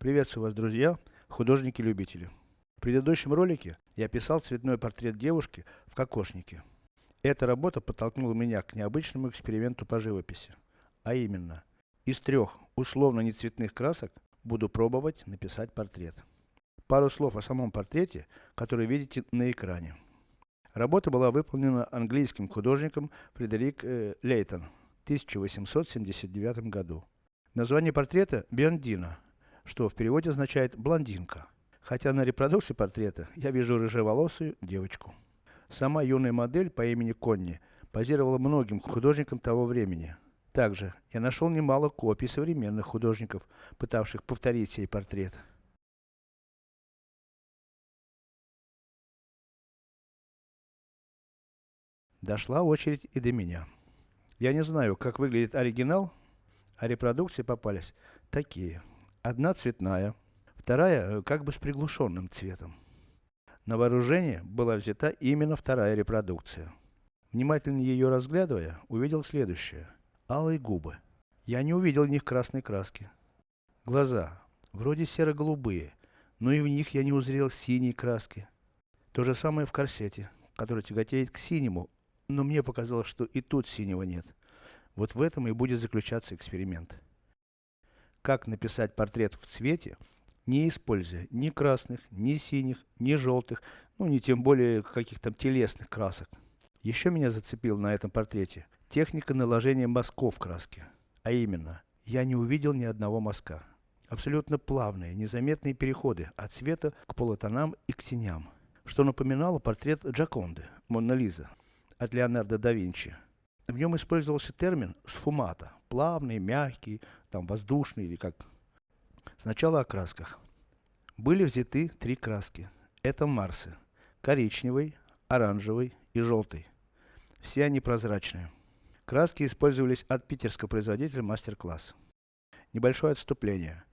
Приветствую вас, друзья, художники-любители. В предыдущем ролике я писал цветной портрет девушки в кокошнике. Эта работа подтолкнула меня к необычному эксперименту по живописи. А именно, из трех условно нецветных красок буду пробовать написать портрет. Пару слов о самом портрете, который видите на экране. Работа была выполнена английским художником Фредерик э, Лейтон в 1879 году. Название портрета Биандина, что в переводе означает блондинка. Хотя на репродукции портрета я вижу рыжеволосую девочку. Сама юная модель по имени Конни позировала многим художникам того времени. Также я нашел немало копий современных художников, пытавших повторить сей портрет. Дошла очередь и до меня. Я не знаю, как выглядит оригинал, а репродукции попались такие. Одна цветная, вторая э, как бы с приглушенным цветом. На вооружение была взята именно вторая репродукция. Внимательно ее разглядывая, увидел следующее. Алые губы. Я не увидел в них красной краски. Глаза. Вроде серо-голубые, но и в них я не узрел синей краски. То же самое в корсете, который тяготеет к синему, но мне показалось, что и тут синего нет. Вот в этом и будет заключаться эксперимент как написать портрет в цвете, не используя ни красных, ни синих, ни желтых, ну не тем более каких-то телесных красок. Еще меня зацепил на этом портрете техника наложения мазков краски. А именно, я не увидел ни одного мазка. Абсолютно плавные, незаметные переходы от цвета к полутонам и к теням. Что напоминало портрет Джаконды, Монна Лиза, от Леонардо да Винчи. В нем использовался термин сфумата, плавный, мягкий, там воздушный или как. Сначала о красках. Были взяты три краски. Это Марсы. Коричневый, оранжевый и желтый. Все они прозрачные. Краски использовались от питерского производителя Мастер-класс. Небольшое отступление.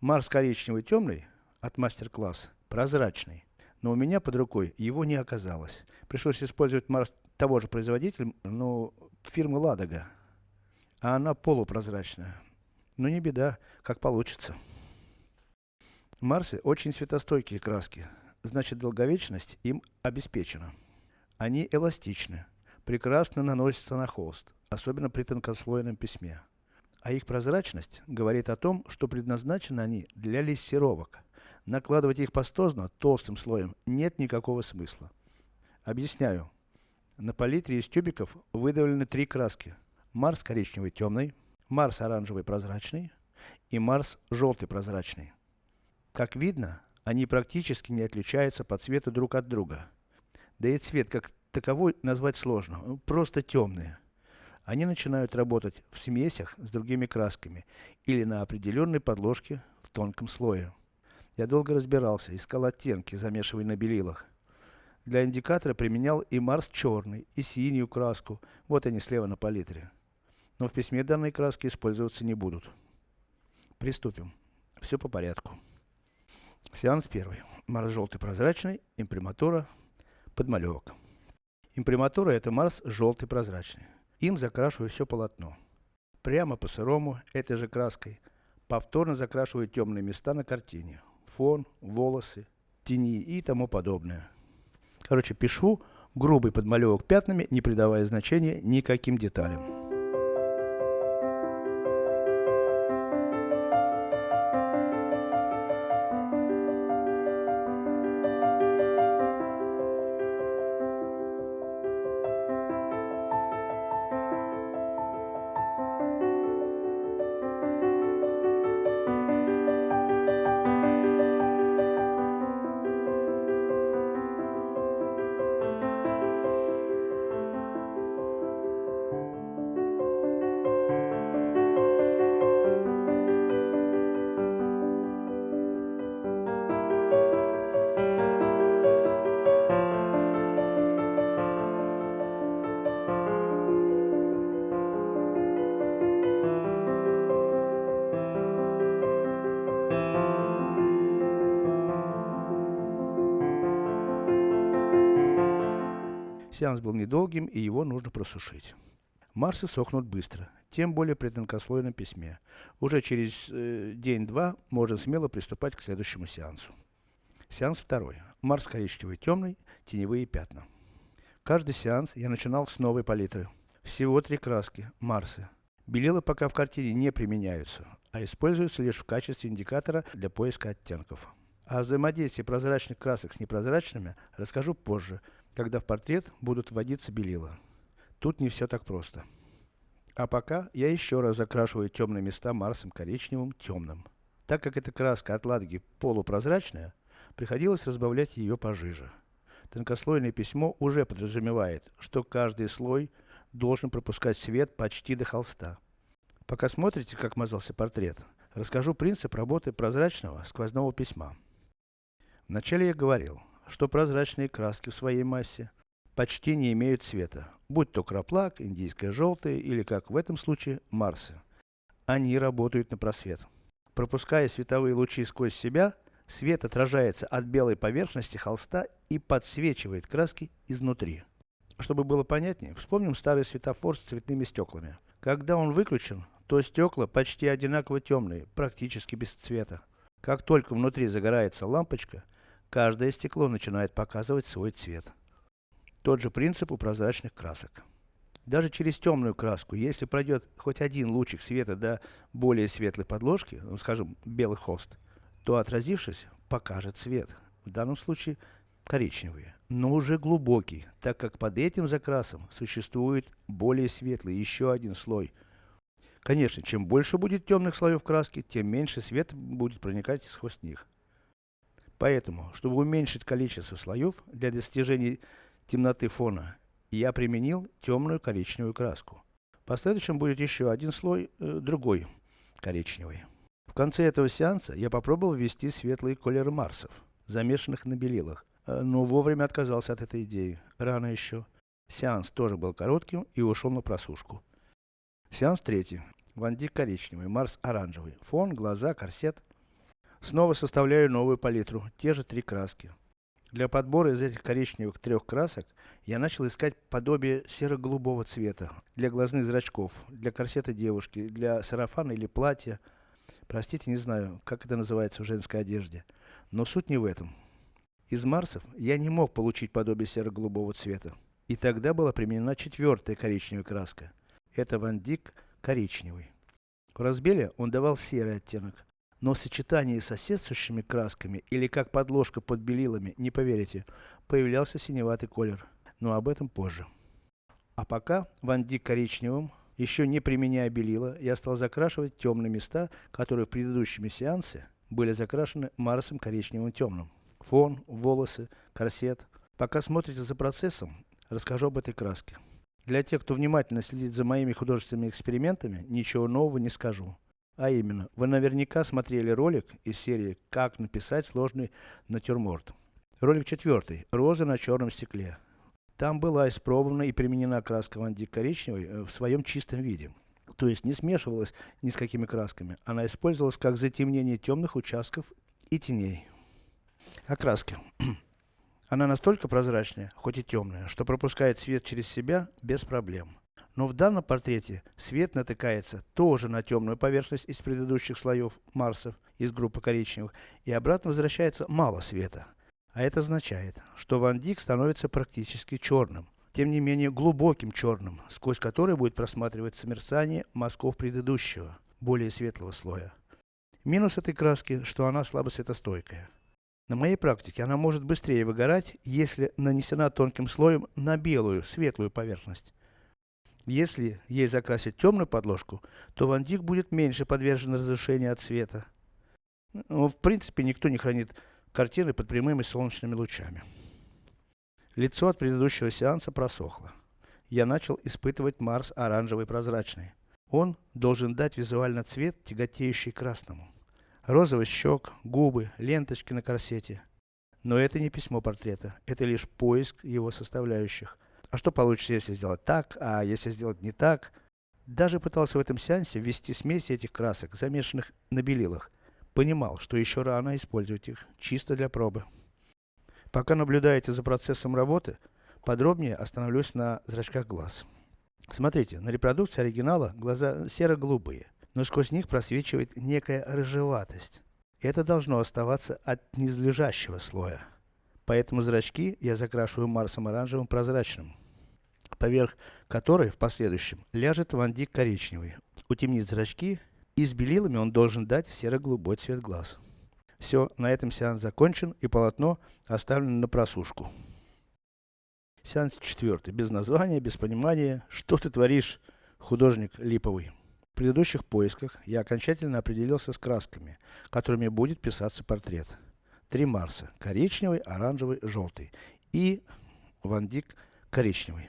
Марс коричневый темный от Мастер-класс прозрачный. Но у меня под рукой его не оказалось. Пришлось использовать Марс того же производителя, но фирмы Ладога. А она полупрозрачная. Но не беда, как получится. Марсы очень светостойкие краски, значит долговечность им обеспечена. Они эластичны, прекрасно наносятся на холст, особенно при тонкослойном письме. А их прозрачность говорит о том, что предназначены они для лессировок. Накладывать их пастозно, толстым слоем, нет никакого смысла. Объясняю. На палитре из тюбиков выдавлены три краски. Марс коричневый темный, Марс оранжевый прозрачный и Марс желтый прозрачный. Как видно, они практически не отличаются по цвету друг от друга. Да и цвет как таковой назвать сложно, просто темные. Они начинают работать в смесях с другими красками или на определенной подложке в тонком слое. Я долго разбирался, искал оттенки, замешивая на белилах. Для индикатора применял и Марс черный, и синюю краску. Вот они слева на палитре. Но в письме данные краски использоваться не будут. Приступим. Все по порядку. Сеанс первый. Марс желтый прозрачный, имприматура, подмалевок. Имприматура это Марс желтый прозрачный. Им закрашиваю все полотно. Прямо по сырому, этой же краской, повторно закрашиваю темные места на картине. Фон, волосы, тени и тому подобное. Короче, пишу грубый подмалевок пятнами, не придавая значения никаким деталям. Сеанс был недолгим, и его нужно просушить. Марсы сохнут быстро. тем более при тонкослойном письме. Уже через э, день-два можно смело приступать к следующему сеансу. Сеанс второй. Марс коричневый темный, теневые пятна. Каждый сеанс я начинал с новой палитры. Всего три краски, Марсы. Белила пока в картине не применяются, а используются лишь в качестве индикатора для поиска оттенков. О взаимодействии прозрачных красок с непрозрачными расскажу позже, когда в портрет будут вводиться белила. Тут не все так просто. А пока я еще раз закрашиваю темные места Марсом коричневым темным. Так как эта краска от Ладоги полупрозрачная, приходилось разбавлять ее пожиже. Тонкослойное письмо уже подразумевает, что каждый слой должен пропускать свет почти до холста. Пока смотрите, как мазался портрет, расскажу принцип работы прозрачного сквозного письма. Вначале я говорил, что прозрачные краски в своей массе почти не имеют цвета, будь то краплак, индийское желтое или, как в этом случае, марсы. Они работают на просвет. Пропуская световые лучи сквозь себя, Свет отражается от белой поверхности холста и подсвечивает краски изнутри. Чтобы было понятнее, вспомним старый светофор с цветными стеклами. Когда он выключен, то стекла почти одинаково темные, практически без цвета. Как только внутри загорается лампочка, каждое стекло начинает показывать свой цвет. Тот же принцип у прозрачных красок. Даже через темную краску, если пройдет хоть один лучик света до более светлой подложки, ну скажем, белый холст, то отразившись, покажет цвет. В данном случае коричневый, но уже глубокий, так как под этим закрасом существует более светлый, еще один слой. Конечно, чем больше будет темных слоев краски, тем меньше свет будет проникать сквозь них. Поэтому, чтобы уменьшить количество слоев для достижения темноты фона, я применил темную коричневую краску. В последующем будет еще один слой, э, другой, коричневый конце этого сеанса я попробовал ввести светлые колеры Марсов, замешанных на белилах, э, но вовремя отказался от этой идеи, рано еще. Сеанс тоже был коротким и ушел на просушку. Сеанс третий. Вандик коричневый, Марс оранжевый. Фон, глаза, корсет. Снова составляю новую палитру, те же три краски. Для подбора из этих коричневых трех красок, я начал искать подобие серо-голубого цвета, для глазных зрачков, для корсета девушки, для сарафана или платья, Простите, не знаю, как это называется в женской одежде. Но суть не в этом. Из Марсов я не мог получить подобие серо-голубого цвета. И тогда была применена четвертая коричневая краска. Это Ван Дик коричневый. В разбеле он давал серый оттенок. Но в сочетании с соседствующими красками, или как подложка под белилами, не поверите, появлялся синеватый колер. Но об этом позже. А пока Ван Дик коричневым еще не применяя белила, я стал закрашивать темные места, которые в предыдущем сеансе были закрашены Марсом коричневым темным. Фон, волосы, корсет. Пока смотрите за процессом, расскажу об этой краске. Для тех, кто внимательно следит за моими художественными экспериментами, ничего нового не скажу. А именно, вы наверняка смотрели ролик из серии «Как написать сложный натюрморт». Ролик четвертый. Роза на черном стекле. Там была испробована и применена краска вандик коричневой э, в своем чистом виде. То есть не смешивалась ни с какими красками. Она использовалась как затемнение темных участков и теней. Окраски. Она настолько прозрачная, хоть и темная, что пропускает свет через себя без проблем. Но в данном портрете свет натыкается тоже на темную поверхность из предыдущих слоев Марсов из группы коричневых и обратно возвращается мало света. А это означает, что Ван Дик становится практически черным. Тем не менее глубоким черным, сквозь который будет просматриваться мерцание мазков предыдущего, более светлого слоя. Минус этой краски, что она слабо светостойкая. На моей практике она может быстрее выгорать, если нанесена тонким слоем на белую, светлую поверхность. Если ей закрасить темную подложку, то Ван Дик будет меньше подвержен разрушению от света. Ну, в принципе, никто не хранит картины под прямыми солнечными лучами. Лицо от предыдущего сеанса просохло. Я начал испытывать Марс оранжевый прозрачный. Он должен дать визуально цвет, тяготеющий красному. Розовый щек, губы, ленточки на корсете. Но это не письмо портрета, это лишь поиск его составляющих. А что получится, если сделать так, а если сделать не так? Даже пытался в этом сеансе ввести смеси этих красок, замешанных на белилах, Понимал, что еще рано использовать их, чисто для пробы. Пока наблюдаете за процессом работы, подробнее остановлюсь на зрачках глаз. Смотрите, на репродукции оригинала глаза серо-голубые, но сквозь них просвечивает некая рыжеватость. Это должно оставаться от низлежащего слоя. Поэтому зрачки я закрашиваю Марсом оранжевым прозрачным, поверх которой в последующем ляжет вандик коричневый. Утемнит зрачки и с белилами он должен дать серо-голубой цвет глаз. Все, на этом сеанс закончен и полотно оставлено на просушку. Сеанс четвертый. Без названия, без понимания. Что ты творишь, художник липовый? В предыдущих поисках я окончательно определился с красками, которыми будет писаться портрет. Три Марса. Коричневый, оранжевый, желтый. И Ван Дик коричневый.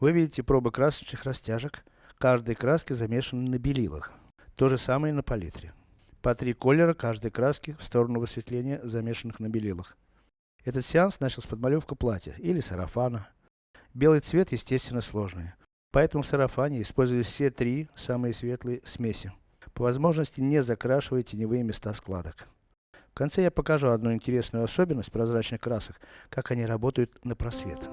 Вы видите пробы красочных растяжек. Каждой краски замешаны на белилах. То же самое и на палитре. По три колера каждой краски в сторону высветления замешанных на белилах. Этот сеанс начал с подмалевка платья или сарафана. Белый цвет, естественно, сложный. Поэтому в сарафане использовали все три самые светлые смеси. По возможности не закрашивая теневые места складок. В конце я покажу одну интересную особенность прозрачных красок, как они работают на просвет.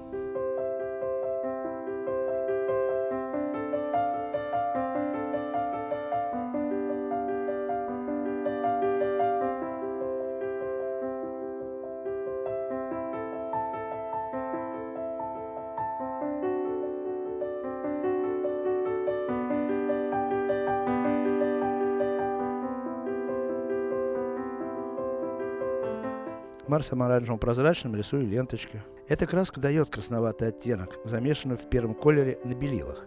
Марсом оранжевым прозрачным рисую ленточки. Эта краска дает красноватый оттенок, замешанный в первом колере на белилах.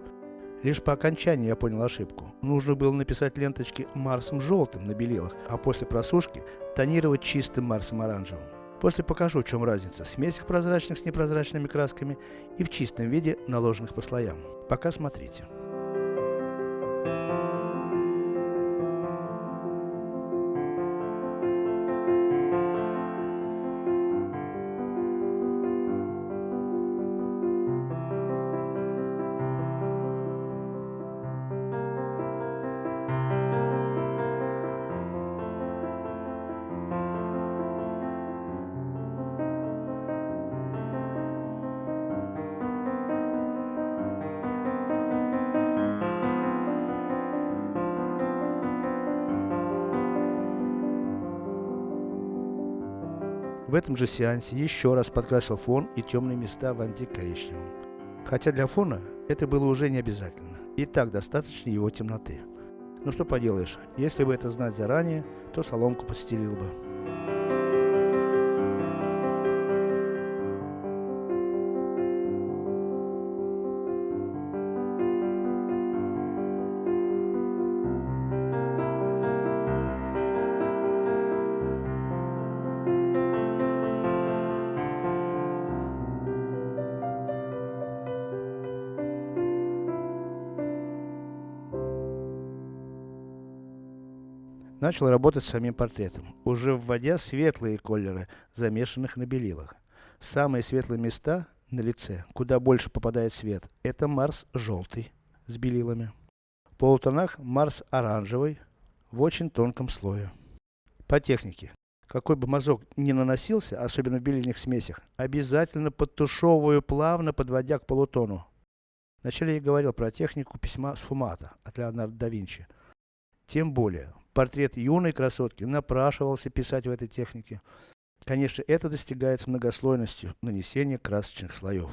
Лишь по окончании я понял ошибку. Нужно было написать ленточки Марсом желтым на белилах, а после просушки тонировать чистым Марсом оранжевым. После покажу, в чем разница в смесях прозрачных с непрозрачными красками и в чистом виде, наложенных по слоям. Пока смотрите. В этом же сеансе еще раз подкрасил фон и темные места в антикоричневым. Хотя для фона это было уже не обязательно. И так достаточно его темноты. Ну что поделаешь, если бы это знать заранее, то соломку подстелил бы. Начал работать с самим портретом, уже вводя светлые колеры, замешанных на белилах. Самые светлые места на лице, куда больше попадает свет, это Марс желтый, с белилами. В полутонах Марс оранжевый, в очень тонком слое. По технике. Какой бы мазок ни наносился, особенно в белильных смесях, обязательно подтушевываю плавно, подводя к полутону. Вначале я говорил про технику письма с фумата от Леонардо да Винчи. Тем более, портрет юной красотки напрашивался писать в этой технике. Конечно, это достигается многослойностью нанесения красочных слоев,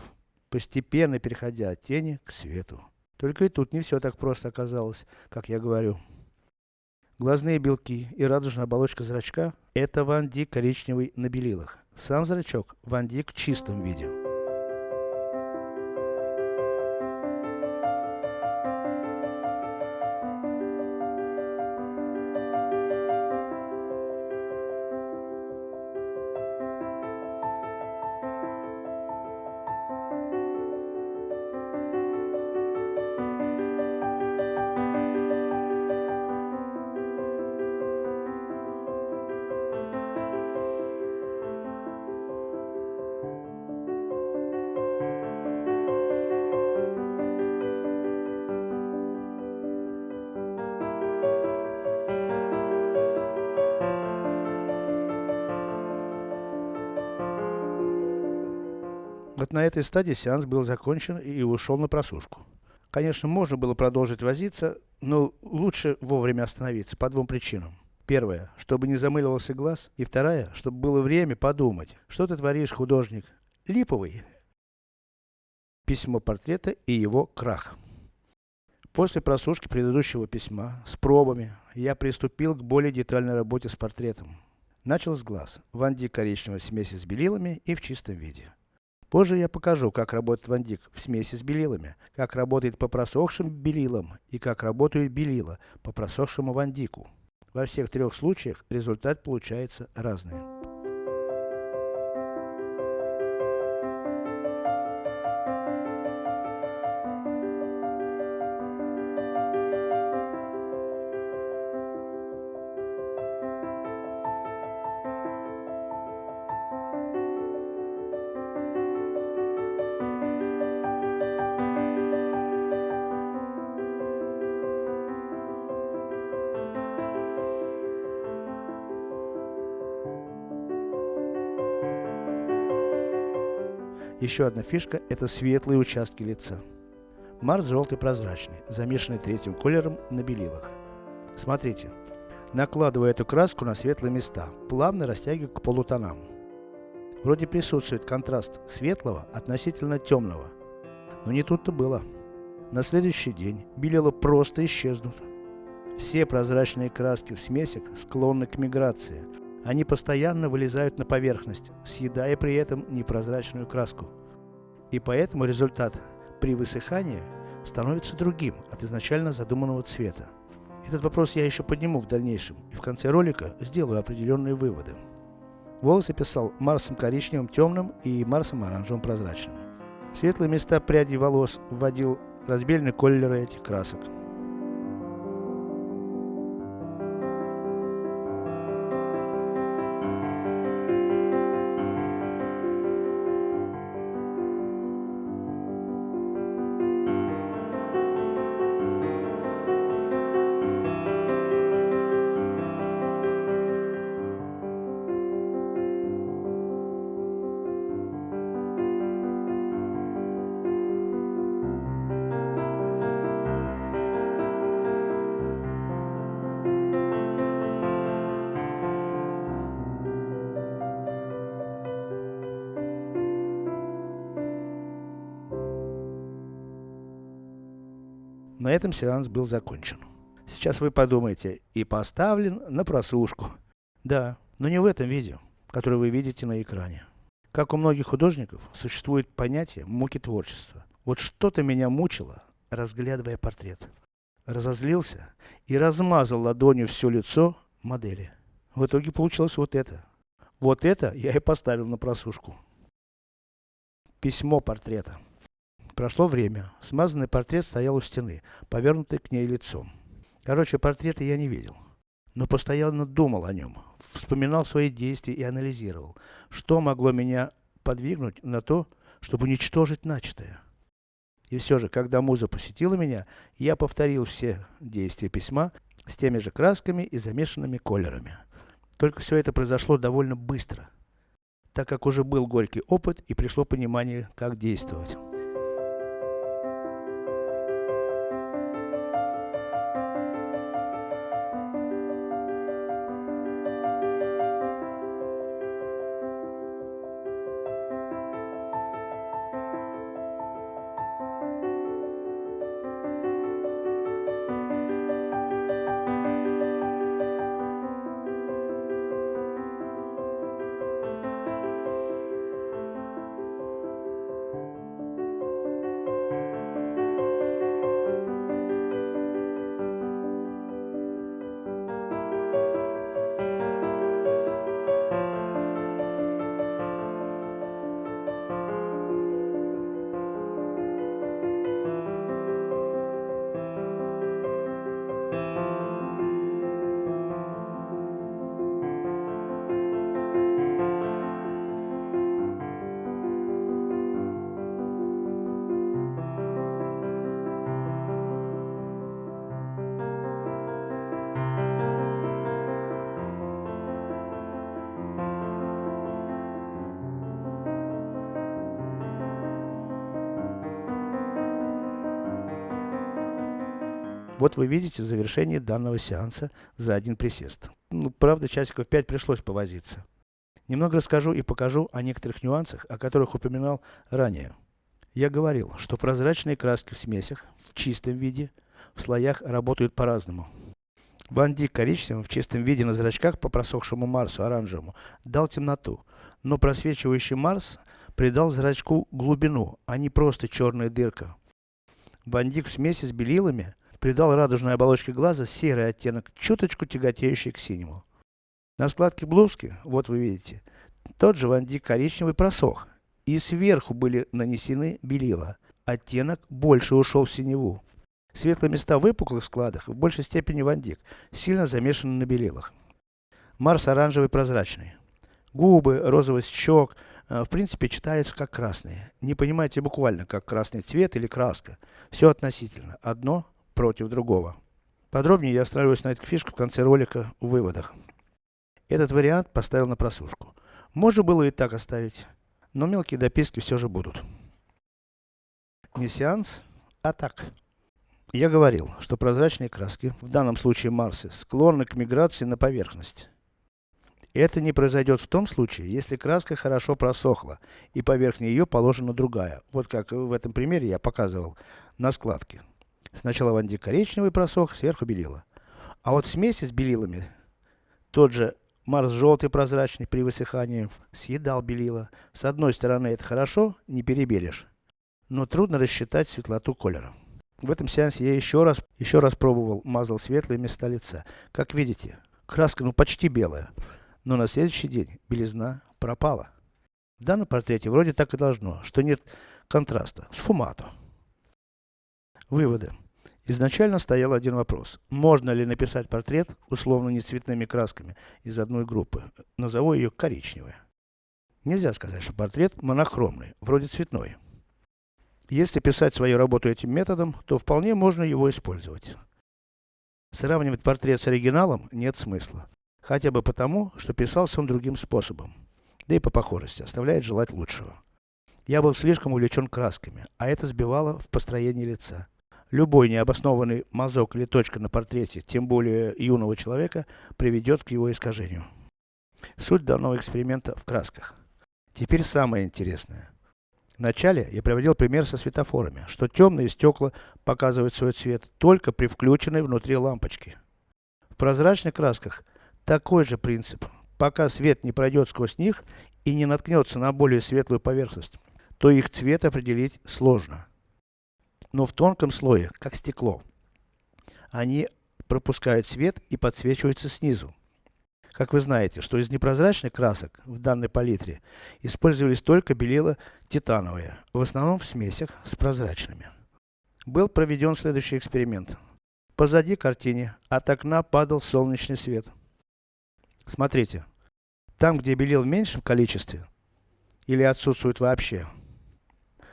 постепенно переходя от тени к свету. Только и тут не все так просто оказалось, как я говорю. Глазные белки и радужная оболочка зрачка – это вандик коричневый на белилах. Сам зрачок – вандик в чистом виде. Вот на этой стадии сеанс был закончен и ушел на просушку. Конечно, можно было продолжить возиться, но лучше вовремя остановиться по двум причинам. Первая, чтобы не замыливался глаз, и вторая, чтобы было время подумать, что ты творишь, художник. Липовый. Письмо портрета и его крах. После просушки предыдущего письма, с пробами, я приступил к более детальной работе с портретом. Начал с глаз, Ван Дик коричневой смеси с белилами и в чистом виде. Позже я покажу, как работает Ван Дик в смеси с белилами, как работает по просохшим белилам и как работают белила по просохшему Ван Дику. Во всех трех случаях результат получается разный. Еще одна фишка – это светлые участки лица. Марс желтый прозрачный, замешанный третьим колером на белилах. Смотрите. Накладывая эту краску на светлые места, плавно растягиваю к полутонам. Вроде присутствует контраст светлого относительно темного. Но не тут-то было. На следующий день белила просто исчезнут. Все прозрачные краски в смесях склонны к миграции, они постоянно вылезают на поверхность, съедая при этом непрозрачную краску. И поэтому результат при высыхании становится другим от изначально задуманного цвета. Этот вопрос я еще подниму в дальнейшем и в конце ролика сделаю определенные выводы. Волосы писал Марсом коричневым темным и Марсом оранжевым прозрачным. В светлые места прядей волос вводил разбельные колеры этих красок. На этом сеанс был закончен. Сейчас вы подумаете, и поставлен на просушку. Да, но не в этом видео, которое вы видите на экране. Как у многих художников, существует понятие муки творчества. Вот что-то меня мучило, разглядывая портрет. Разозлился и размазал ладонью все лицо модели. В итоге получилось вот это. Вот это я и поставил на просушку. Письмо портрета. Прошло время. Смазанный портрет стоял у стены, повернутый к ней лицом. Короче, портрета я не видел. Но постоянно думал о нем. Вспоминал свои действия и анализировал, что могло меня подвигнуть на то, чтобы уничтожить начатое. И все же, когда муза посетила меня, я повторил все действия письма с теми же красками и замешанными колерами. Только все это произошло довольно быстро, так как уже был горький опыт и пришло понимание, как действовать. Вот вы видите завершение данного сеанса за один присест. Ну, правда, часиков 5 пришлось повозиться. Немного расскажу и покажу о некоторых нюансах, о которых упоминал ранее. Я говорил, что прозрачные краски в смесях, в чистом виде, в слоях работают по-разному. Бандик коричневым в чистом виде на зрачках по просохшему Марсу оранжевому дал темноту, но просвечивающий Марс придал зрачку глубину, а не просто черная дырка. Бандик в смеси с белилами придал радужной оболочке глаза серый оттенок, чуточку тяготеющий к синему. На складке блузки, вот вы видите, тот же вандик коричневый просох, и сверху были нанесены белила. Оттенок больше ушел в синеву. Светлые места в выпуклых складах в большей степени вандик, сильно замешаны на белилах. Марс оранжевый прозрачный. Губы, розовость щек, э, в принципе читаются как красные. Не понимайте буквально, как красный цвет или краска. Все относительно. Одно против другого. Подробнее я остановлюсь на этой фишке в конце ролика в выводах. Этот вариант поставил на просушку. Можно было и так оставить, но мелкие дописки все же будут. Не сеанс, а так. Я говорил, что прозрачные краски, в данном случае Марсы, склонны к миграции на поверхность. Это не произойдет в том случае, если краска хорошо просохла, и поверх нее положена другая. Вот как в этом примере я показывал на складке. Сначала вандик коричневый просох, сверху белила. А вот в смеси с белилами, тот же Марс желтый прозрачный при высыхании, съедал белила. С одной стороны это хорошо, не перебелишь. Но трудно рассчитать светлоту колера. В этом сеансе я еще раз, еще раз пробовал, мазал светлые места лица. Как видите, краска ну почти белая. Но на следующий день белизна пропала. В данном портрете вроде так и должно, что нет контраста, сфумато. Выводы. Изначально стоял один вопрос. Можно ли написать портрет, условно не цветными красками, из одной группы. Назову ее коричневая. Нельзя сказать, что портрет монохромный, вроде цветной. Если писать свою работу этим методом, то вполне можно его использовать. Сравнивать портрет с оригиналом нет смысла. Хотя бы потому, что писался он другим способом. Да и по похожести, оставляет желать лучшего. Я был слишком увлечен красками, а это сбивало в построении лица. Любой необоснованный мазок или точка на портрете, тем более юного человека, приведет к его искажению. Суть данного эксперимента в красках. Теперь самое интересное. Вначале я приводил пример со светофорами, что темные стекла показывают свой цвет только при включенной внутри лампочке. В прозрачных красках такой же принцип. Пока свет не пройдет сквозь них и не наткнется на более светлую поверхность, то их цвет определить сложно. Но в тонком слое, как стекло, они пропускают свет и подсвечиваются снизу. Как вы знаете, что из непрозрачных красок в данной палитре использовались только белила титановые, в основном в смесях с прозрачными. Был проведен следующий эксперимент. Позади картине от окна падал солнечный свет. Смотрите, там где белил в меньшем количестве, или отсутствует вообще,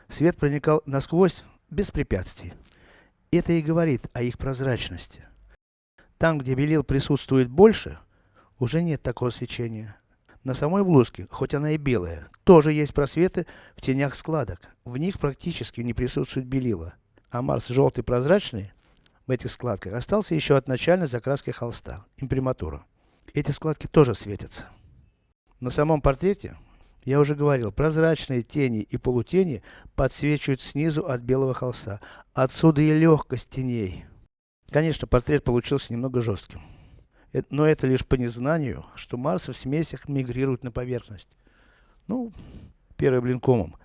свет проникал насквозь без препятствий. Это и говорит о их прозрачности. Там где белил присутствует больше, уже нет такого свечения. На самой блузке, хоть она и белая, тоже есть просветы в тенях складок. В них практически не присутствует белила. А Марс желтый прозрачный, в этих складках, остался еще от начальной закраски холста, имприматура. Эти складки тоже светятся. На самом портрете, я уже говорил, прозрачные тени и полутени подсвечивают снизу от белого холста. Отсюда и легкость теней. Конечно, портрет получился немного жестким. Но это лишь по незнанию, что Марсы в смесях мигрируют на поверхность. Ну, первый блин комом.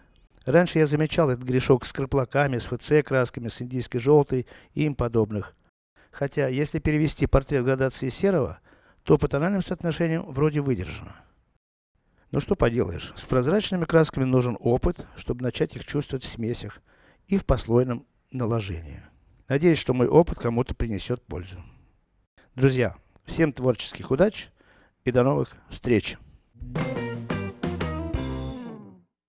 Раньше я замечал этот грешок с краплаками, с ФЦ красками, с индийской желтой и им подобных. Хотя, если перевести портрет градации серого, то по тональным соотношениям вроде выдержано. Но что поделаешь, с прозрачными красками нужен опыт, чтобы начать их чувствовать в смесях и в послойном наложении. Надеюсь, что мой опыт кому-то принесет пользу. Друзья, Всем творческих удач и до новых встреч!